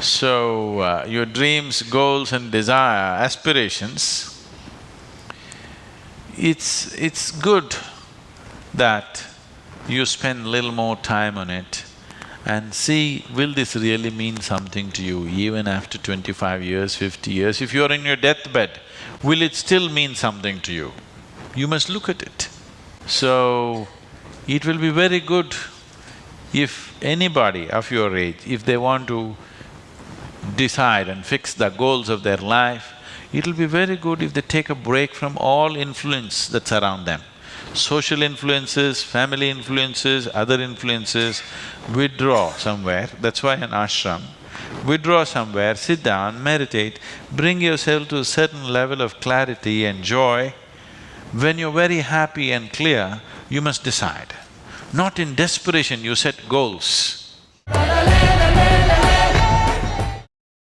So, uh, your dreams, goals and desire, aspirations, it's… it's good that you spend little more time on it and see, will this really mean something to you even after twenty-five years, fifty years? If you're in your deathbed, will it still mean something to you? You must look at it. So, it will be very good if anybody of your age, if they want to decide and fix the goals of their life, it'll be very good if they take a break from all influence that's around them. Social influences, family influences, other influences, withdraw somewhere, that's why an ashram. Withdraw somewhere, sit down, meditate, bring yourself to a certain level of clarity and joy. When you're very happy and clear, you must decide. Not in desperation you set goals.